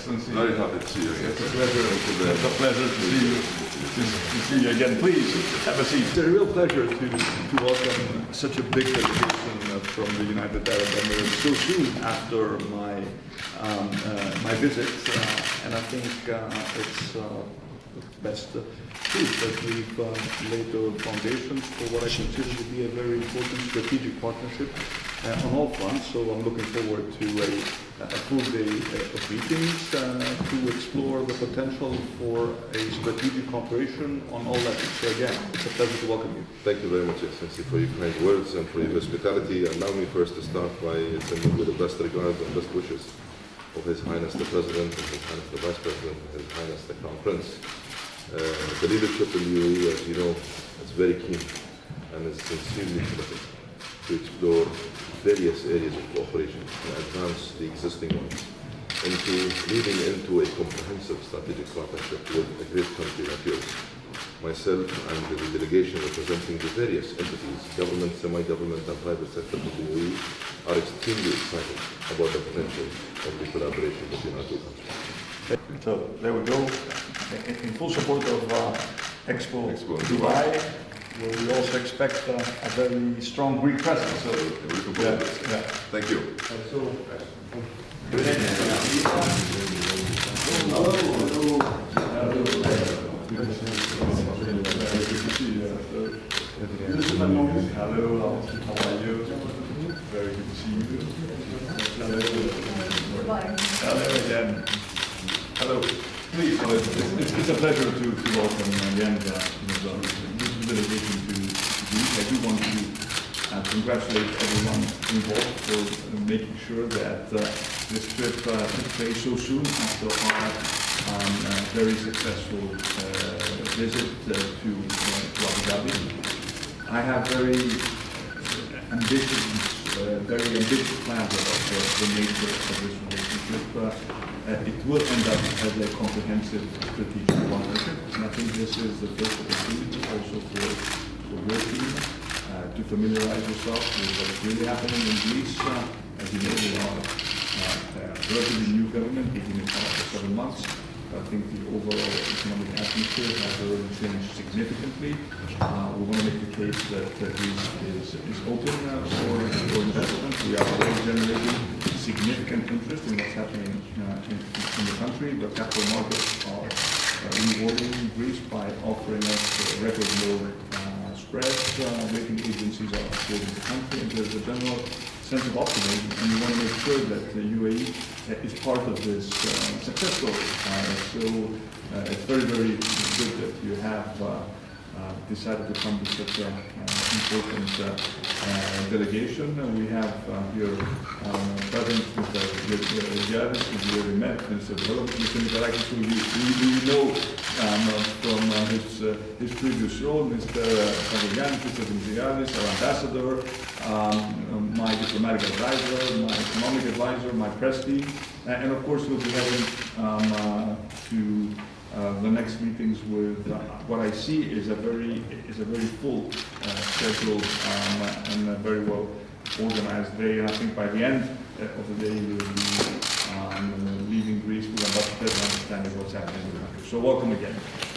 Excellency. Very happy to see you again. It's a pleasure, it's a pleasure to see you, to to see you again. Please, have a seat. It's a real pleasure to, to welcome such a big delegation uh, from the United Arab Emirates so soon after my, um, uh, my visit. Uh, And I think uh, it's uh, best uh, proof that we've uh, laid the foundations for what I consider to be a very important strategic partnership uh, on all fronts. So I'm looking forward to a, a full day uh, of meetings uh, to explore the potential for a strategic cooperation on all levels. So again, it's a pleasure to welcome you. Thank you very much, Excellency, for your kind words and for your hospitality. Allow me first to start by sending you the best regards and best wishes of His Highness the President and His Highness the Vice President and His Highness the Crown Prince. Uh, the leadership in the UAE, as you know, is very keen and is sincerely committed to explore various areas of cooperation and advance the existing ones into leading into a comprehensive strategic partnership with a great country like yours. Myself and the delegation representing the various entities, government, semi-government and private sector of the UAE are extremely excited about the potential of the collaboration between our two countries. So there we go, in, full support of uh, Expo, Expo Dubai, where we also expect uh, a very strong Greek presence. So, We're looking yeah, forward to this. yeah. Thank you. Hello, how are you? Very good to see you. Hello. Hello again. Hello. Please, well, it's, it's, it's a pleasure to, to welcome again the, to. I do want to uh, congratulate everyone involved for making sure that uh, this trip uh, took place so soon after our um, uh, very successful uh, visit uh, to, uh, Abu Dhabi. I have very ambitious, uh, very ambitious plans about the, nature of this relationship. Uh, uh, it will end up as a comprehensive strategic partnership, and I think this is the first opportunity also for, for your team uh, to familiarize yourself with what is really happening in Greece. Uh, as you know, we are uh, a relatively new government, been in power for seven months. I think the overall economic atmosphere has already changed significantly. Uh, we want to make the case that uh, Greece is, is open for, for investment. We are already generating significant interest in what's happening uh, in, in the country. The capital markets are uh, rewarding Greece by offering us record low uh, spreads. Rating agencies are supporting the country, and there's a general sense of optimism, and we want to make sure that the UAE is part of this success story. So it's very, very good that you have decided to come to such an important uh, uh, delegation. Uh, we have uh, here um, President Mr. Giannis, who we already met, Development, Mr. Mikarakis, who you know um, uh, from uh, his, uh, his previous role, Mr. Pavilianis, Mr. Zimzigadis, our ambassador, um, um, my diplomatic advisor, my economic advisor, my press team, uh, and of course we'll be heading um, uh, to uh, the next meetings with uh, what I see is a very is a very full uh, schedule um, and very well organized day. And I think by the end uh, of the day we will be um, leaving Greece with a much better understanding of what's happening in the country. So welcome again.